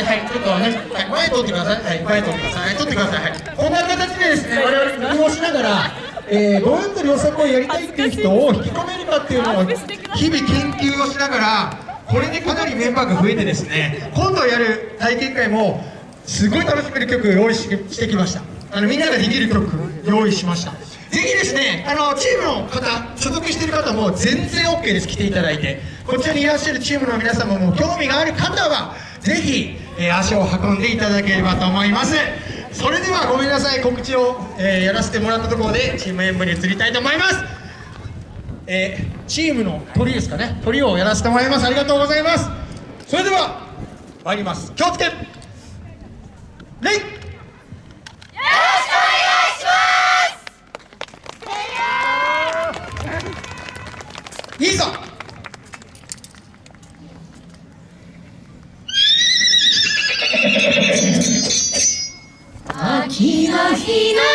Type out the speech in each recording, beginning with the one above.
にはいちょっとね、はい、前通ってください。はい前通ってください。はい通ってください。はいこんな形でです。ね我々工夫をしながらえー、どうやって良作をやりたい。ってい。う人を引き込めるかってい。うのを日々研究をしながらこれでかなりメンバーが増えてですね今度やる体験会もすごい楽しめる曲を用意してきましたあのみんなができる曲用意しましたぜひですねあのチームの方所属してい。る方も全然 OK です来てい。ただい。てこちらにいらっしゃるチームの皆様も興味がある方はぜひ、えー、足を運んでいただければと思います。それではごめんなさい。告知を、えー、やらせてもらったところでチーム演舞に移りたいと思います。えー、チームの鳥ですかね。鳥をやらせてもらいます。ありがとうございます。それでは参ります。気をつけ。レイ。いいぞ。Tina.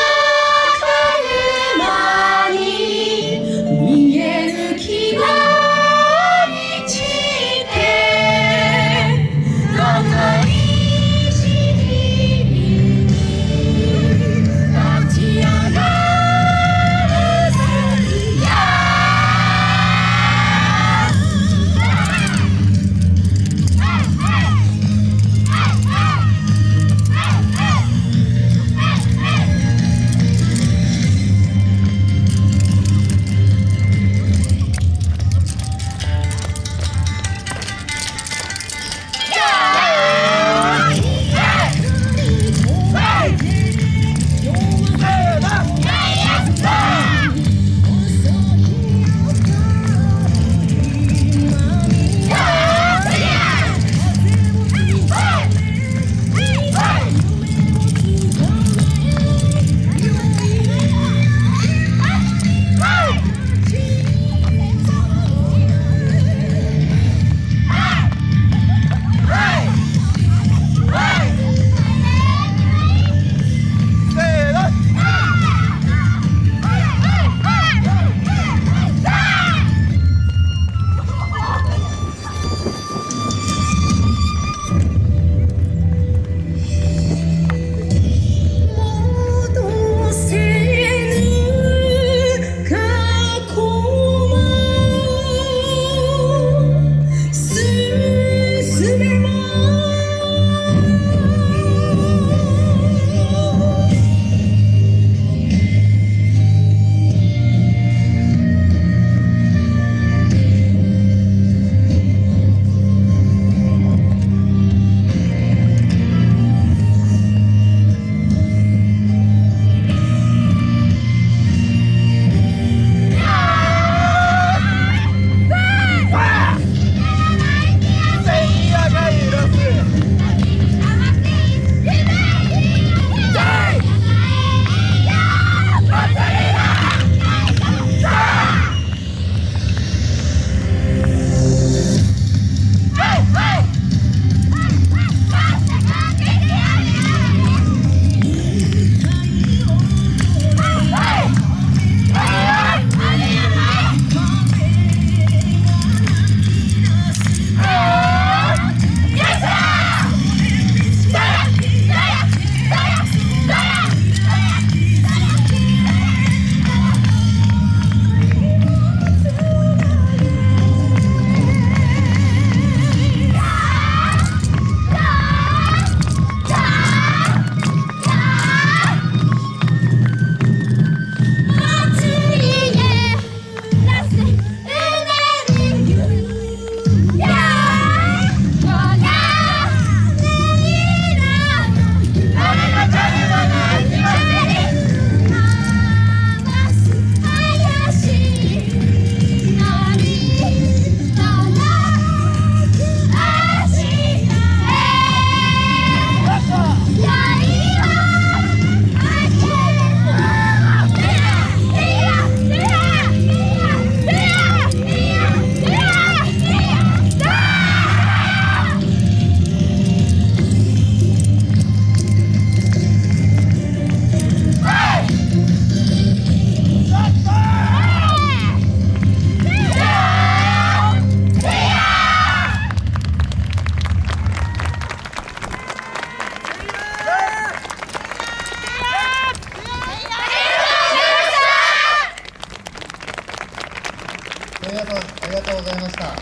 ございました。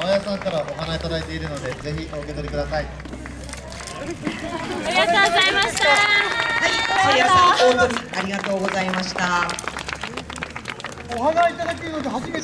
青谷さんからお花いただいているのでぜひお受け取りください。ありがとうございました。はい、さやさん、大鳥ありがとうございました。お花いただけるので初めて